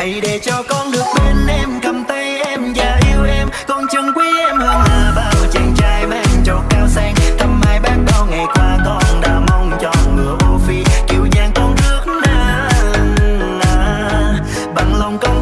hãy để cho con được bên em cầm tay em và yêu em. Con chân quý em hơn là bao chàng trai mang trọt cao sang. Thăm hai bác bao ngày qua con đã mong cho ngựa ô phi. Kiều giang con rước na, bằng lòng con thương